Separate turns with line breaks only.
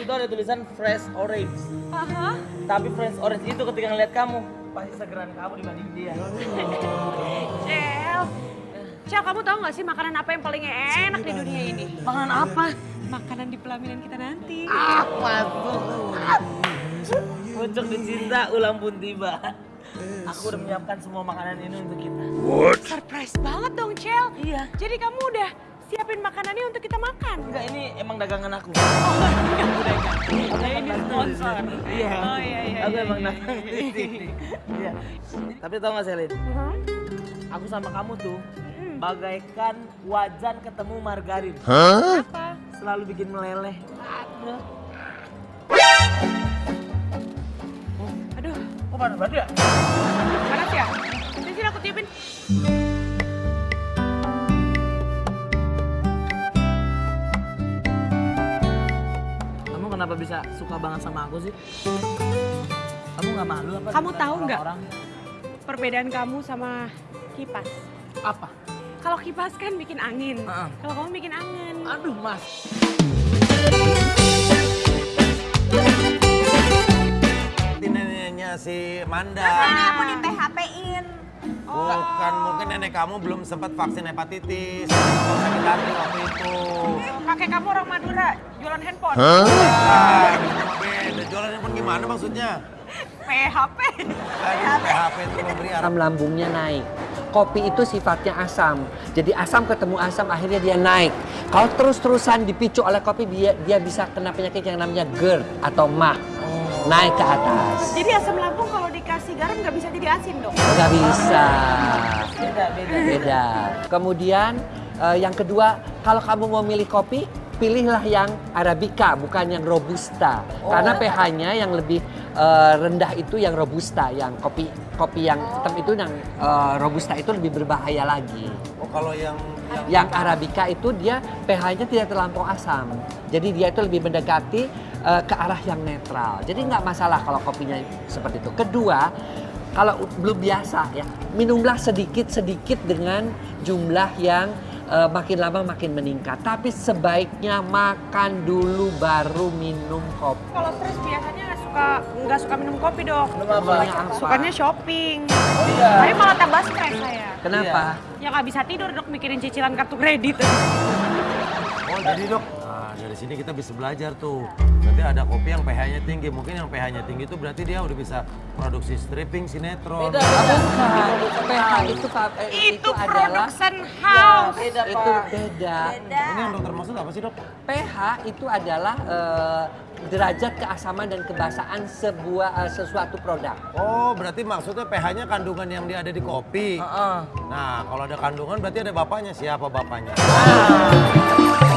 situ ada tulisan fresh orange.
Aha.
Tapi fresh orange itu ketika ngeliat kamu pasti segeran kamu dibanding dia.
Cel. Cel, kamu tahu gak sih makanan apa yang paling enak di dunia ini?
Makanan apa?
Makanan di pelaminan kita nanti.
Apa tuh? Pucuk dicinta, ulang pun tiba. Aku udah menyiapkan semua makanan ini untuk kita.
Surprise banget dong, Cel.
Iya.
Jadi kamu udah siapin makanannya untuk kita makan?
Enggak, ini emang dagangan aku.
Oh, enggak, udah enggak. Saya ini sponsor.
Iya.
Oh, iya, iya,
Aku
iya,
emang
iya.
dagang. Iya. Tapi tau gak Selin?
Mhm.
Aku sama kamu tuh
Hmm.
bagaikan wajan ketemu margarin.
Apa?
Selalu bikin meleleh.
Aduh,
Kok panas banget ya?
panas ya? Sini sini aku tiupin.
Kenapa bisa suka banget sama aku sih? Kamu gak malu apa?
Kamu tahu nggak? Perbedaan kamu sama kipas.
Apa?
Kalau kipas kan bikin angin.
Heeh.
Kalau kamu bikin angin.
Aduh mas.
Ini neneknya si Manda.
Nenek aku di PHP-in.
Bukan, mungkin nenek kamu belum sempat vaksin hepatitis. Sakit hati waktu itu.
Kakek kamu orang Madura, jualan handphone.
Ah, beda. Jualan handphone gimana maksudnya?
PHP.
PHP itu memberi
asam lambungnya naik. Kopi itu sifatnya asam. Jadi asam ketemu asam akhirnya dia naik. Kalau terus-terusan dipicu oleh kopi dia dia bisa kena penyakit yang namanya GERD atau MAH. Naik ke atas.
Jadi asam lambung kalau dikasih garam nggak bisa jadi asin dong?
Nggak bisa.
Beda, beda.
Beda. Kemudian eh, yang kedua, kalau kamu mau milih kopi, pilihlah yang arabica bukan yang robusta. Karena pH-nya yang lebih eh, rendah itu yang robusta, yang kopi kopi yang hitam itu yang eh, robusta itu lebih berbahaya lagi.
Oh, kalau yang yang
Yang arabica itu dia pH-nya tidak terlampau asam. Jadi dia itu lebih mendekati eh, ke arah yang netral. Jadi nggak masalah kalau kopinya seperti itu. Kedua, kalau belum biasa ya, minumlah sedikit-sedikit dengan jumlah yang eh, makin lama makin meningkat. Tapi sebaiknya makan dulu baru minum kopi.
Kalau stres biasanya nggak suka nggak suka minum kopi dok.
Sukanya apa?
Sukanya shopping.
Iya.
Tapi malah tambah stres saya.
Kenapa?
Ya nggak bisa tidur dok mikirin cicilan kartu kredit.
Oh jadi dok, dari sini kita bisa belajar tuh. Berarti ada kopi yang pH-nya tinggi. Mungkin yang pH-nya tinggi itu berarti dia udah bisa produksi stripping, sinetron.
Beda, beda.
Bukan. pH itu Pak, eh,
Itu
adalah
production house.
Beda,
itu
Pak.
beda.
Ini yang dokter maksud apa sih dok?
pH itu adalah eh, derajat keasaman dan kebasaan sebuah eh, sesuatu produk.
Oh berarti maksudnya pH-nya kandungan yang dia ada di kopi.
Heeh.
Nah kalau ada kandungan berarti ada bapaknya. Siapa bapaknya?
Ah.